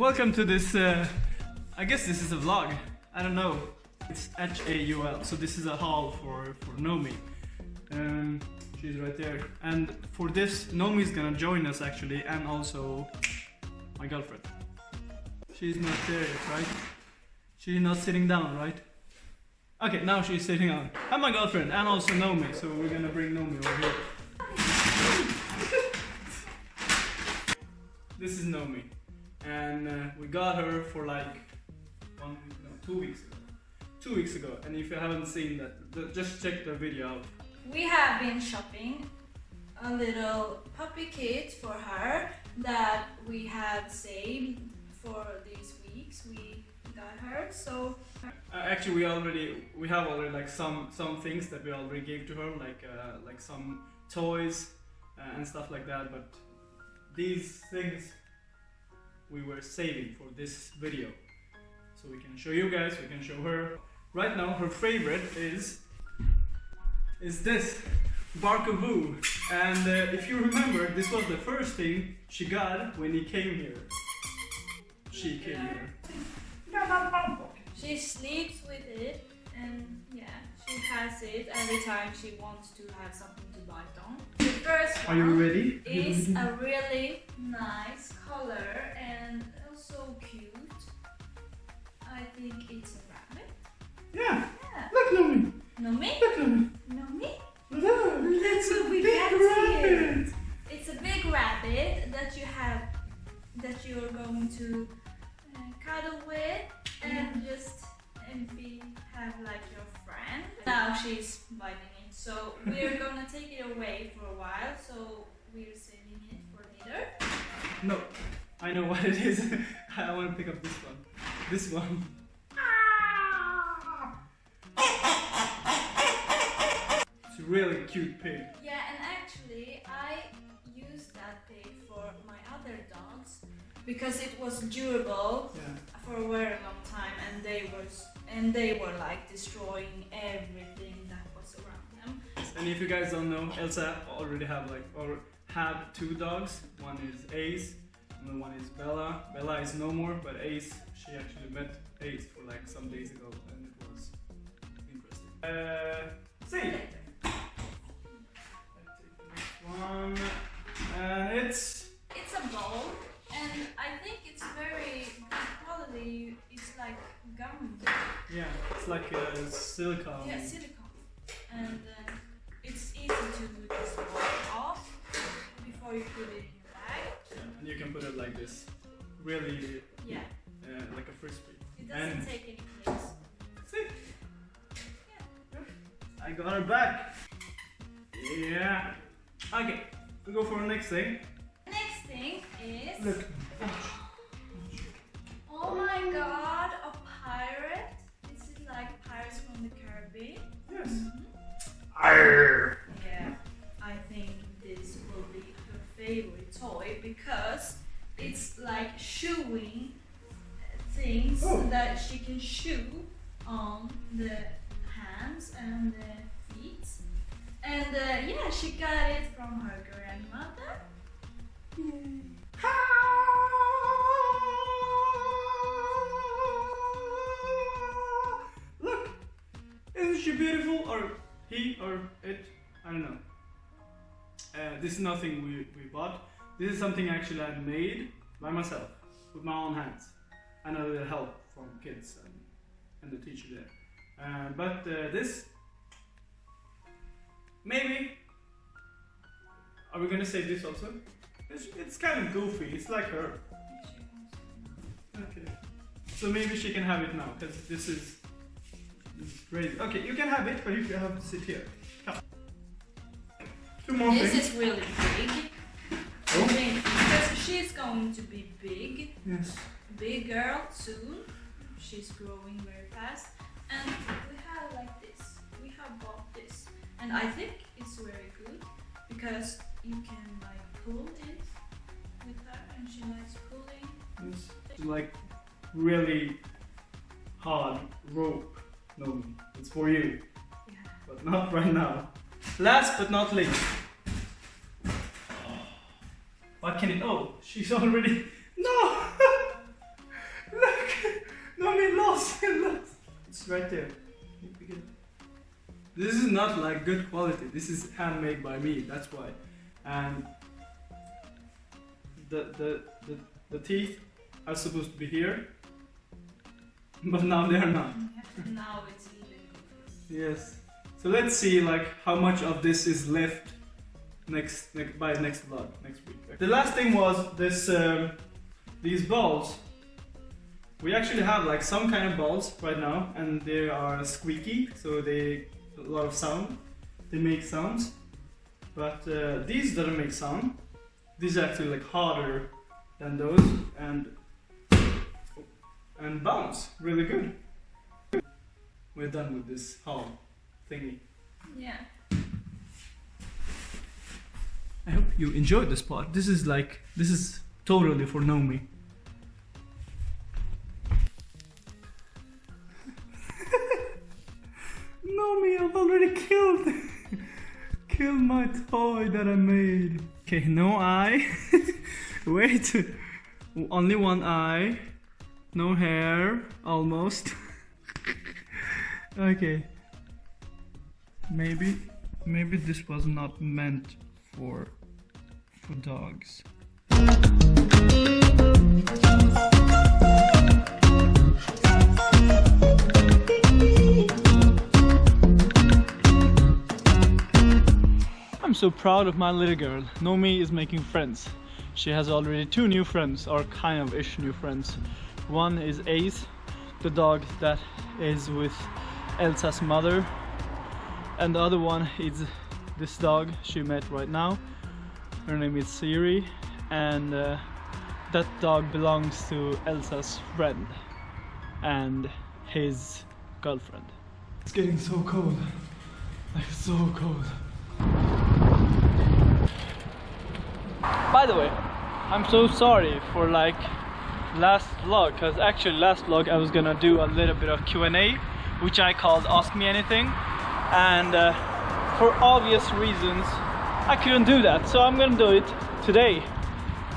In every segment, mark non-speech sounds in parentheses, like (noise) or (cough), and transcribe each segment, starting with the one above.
Welcome to this, uh, I guess this is a vlog, I don't know. It's H-A-U-L, so this is a haul for, for Nomi. Um, she's right there. And for this, Nomi is gonna join us actually, and also my girlfriend. She's not there yet, right? She's not sitting down, right? Okay, now she's sitting down. And my girlfriend, and also Nomi, so we're gonna bring Nomi over here. (laughs) this is Nomi. And uh, we got her for like one, no, two weeks ago. Two weeks ago. And if you haven't seen that, th- just check the video out. We have been shopping a little puppy kit for her that we had saved for these weeks. We got her, so Uh, actually, we already we have already like some some things that we already gave to her, like uh, like some toys uh, and stuff like that. But these things we were saving for this video, so we can show you guys. We can show her. Right now, her favorite is is this Barkaboo. And uh, if you remember, this was the first thing she got when he came here. She came here. she sleeps with it, and yeah, she has it every time she wants to have something to bite on. The first Are you one ready? is a really nice color also cute. I think it's a rabbit. Yeah. Yeah. Look, Nomi. No me? Look, Nomi. No me? Look. What we Big rabbit. It's a big rabbit that you have, that you are going to uh, cuddle with and just and be have like your friend. Now she's biting it, so we're (laughs) gonna take it away for a while. So we're saving it for later. No, I know what it is. (laughs) I want to pick up this one. This one. It's a really cute pig. Yeah, and actually I used that pig for my other dogs because it was durable Yeah. for a very long time, and they was and they were like destroying everything that was around them. And if you guys don't know, Elsa already have like or have two dogs. One is Ace, and the one is Bella. Bella is no more, but Ace, she actually met Ace for like some days ago, and it was interesting. Uh, see. Let's take the next one, and it's It's a bowl, and I think it's very good quality. It's like gum, yeah, it's like a silicone. yeah, silicone, really Yeah, uh, like a frisbee. it doesn't And- take any place. See? Yeah. I got her back. Yeah. Okay, we go for the next thing. Next thing is Look. oh my god, a pirate. This is like Pirates from the Caribbean. Can shoe on the hands and the feet. And uh, yeah, she got it from her grandmother. (laughs) Look! Isn't she beautiful? Or he or it? I don't know. Uh, this is nothing we, we bought. This is something actually I made by myself with my own hands. And a little help from kids and, and the teacher there. Uh, but uh, this, maybe. Are we gonna say this also? It's, it's kind of goofy. It's like her. Okay. So maybe she can have it now, because this is, this is crazy. Okay, you can have it, but you can have to sit here. Come. Two more This things. is really big. Oh. Because she's going to be big. Yes. big girl soon. She's growing very fast. And we have like this. We have bought this. And I think it's very good because you can like pull it with her and she likes pulling. Yes. It's like really hard rope. No, it's for you, Yeah. but not right now. Last but not least. What can it? Oh, she's already. (laughs) No! (laughs) Look! No, we lost! We lost! It's right there. This is not like good quality. This is handmade by me. That's why. And the the the, the teeth are supposed to be here, but now they are not. (laughs) now it's even. Yes. So let's see like how much of this is left next, next by next vlog next week. The last thing was this um, these balls. We actually have like some kind of balls right now, and they are squeaky, so they a lot of sound. They make sounds, but uh, these doesn't make sound. These are actually like harder than those, and and bounce really good. We're done with this haul thingy. Yeah. I hope you enjoyed this part. This is like this is totally for Nomi. I've already killed (laughs) killed my toy that I made. Okay, no eye. (laughs) Wait, only one eye. No hair, almost. (laughs) okay. Maybe maybe this was not meant for for dogs. So proud of my little girl. Nomi is making friends. She has already two new friends, or kind of ish new friends. One is Ace, the dog that is with Elsa's mother, and the other one is this dog she met right now her name is Siri and uh, that dog belongs to Elsa's friend and his girlfriend it's getting so cold like so cold by the way I'm so sorry for like last vlog because actually last vlog I was gonna do a little bit of Q&A which I called ask me anything. And uh, for obvious reasons I couldn't do that. So I'm gonna do it today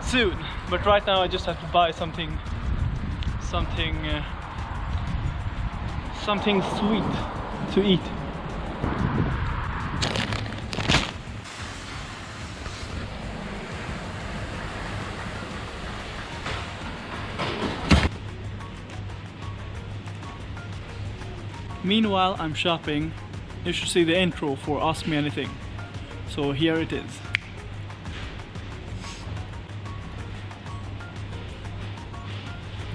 soon. But right now I just have to buy something something uh, something sweet to eat Meanwhile, I'm shopping you should see the intro for Ask Me Anything. So here it is.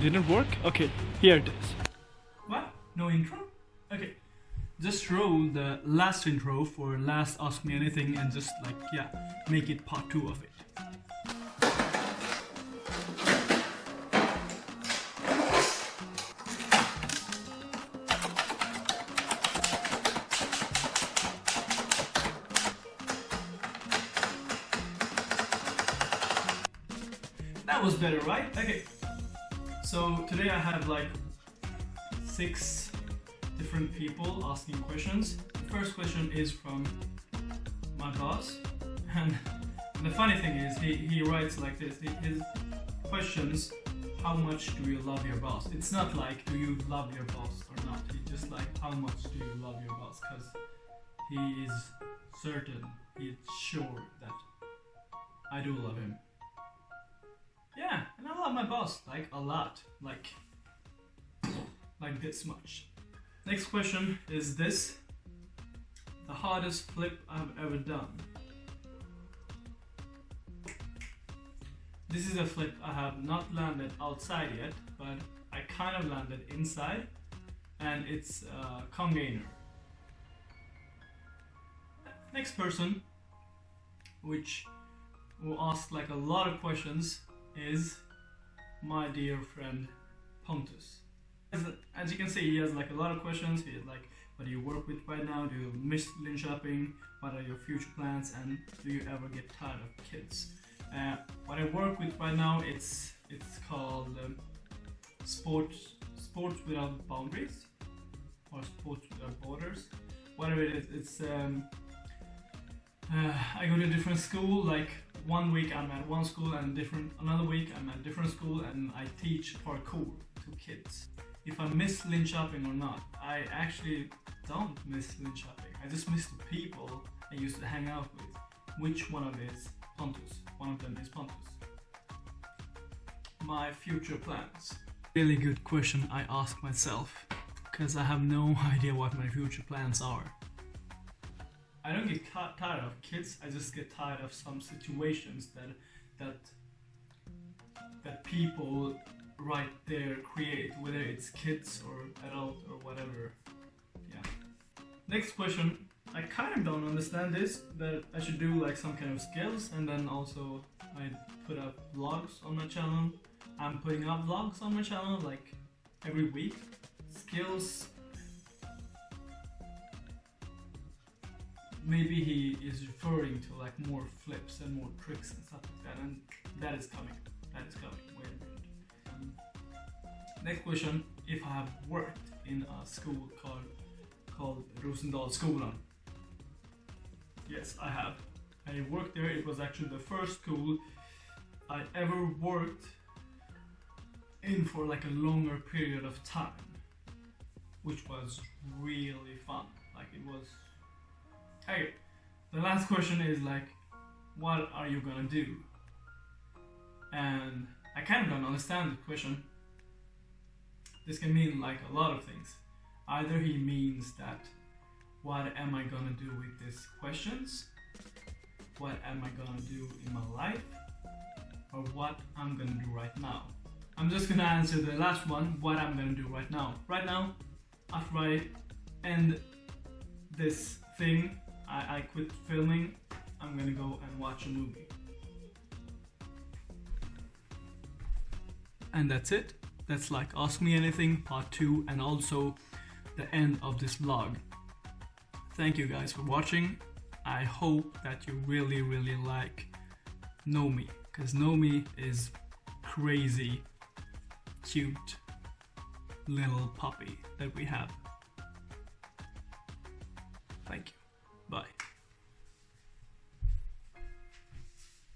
Didn't work? Okay, here it is. What? No intro? Okay. Just roll the last intro for last Ask Me Anything and just like, yeah, make it part two of it. That was better, right? Okay. So today I have like six different people asking questions. The first question is from my boss. (laughs) And the funny thing is he, he writes like this. His questions, how much do you love your boss? It's not like do you love your boss or not. He just like how much do you love your boss? Because he is certain, he's sure that I do love him. Yeah, and I love my boss, like a lot, like, like this much. Next question is this. The hardest flip I've ever done. This is a flip I have not landed outside yet, but I kind of landed inside, and it's a congainer. Next person, which will ask like a lot of questions is my dear friend Pontus. As, as, you can see, he has like a lot of questions. He is like, what do you work with right now? Do you miss Linköping? What are your future plans? And do you ever get tired of kids? Uh, what I work with right now, it's it's called um, sports sports without boundaries or sports without borders. Whatever it is, it's um, uh, I go to a different school like one week I'm at one school and different another week I'm at different school and I teach parkour to kids. If I miss Linköping or not, I actually don't miss Linköping. I just miss the people I used to hang out with. Which one of is Pontus? One of them is Pontus. My future plans. Really good question I ask myself, because I have no (laughs) idea what my future plans are. I don't get tired of kids. I just get tired of some situations that that that people right there create, whether it's kids or adult or whatever. Yeah. Next question. I kind of don't understand this, but I should do like some kind of skills and then also I put up vlogs on my channel. I'm putting up vlogs on my channel like every week. Skills maybe he is referring to like more flips and more tricks and stuff like that, and that is coming. That is coming. Wait a minute. Um, next question: If I have worked in a school called called Rosendalsskolan. Yes, I have. I worked there. It was actually the first school I ever worked in for like a longer period of time, which was really fun. Like it was Okay, the last question is like, what are you gonna do? And I kind of don't understand the question. This can mean like a lot of things. Either he means that, what am I gonna do with these questions? What am I gonna do in my life? Or what I'm gonna do right now? I'm just gonna answer the last one, what I'm gonna do right now. Right now, after I end this thing I, I quit filming, I'm gonna go and watch a movie. And that's it. That's like Ask Me Anything part 2 and also the end of this vlog. Thank you guys for watching. I hope that you really really like Nomi because Nomi is crazy cute little puppy that we have. Thank you. Bye.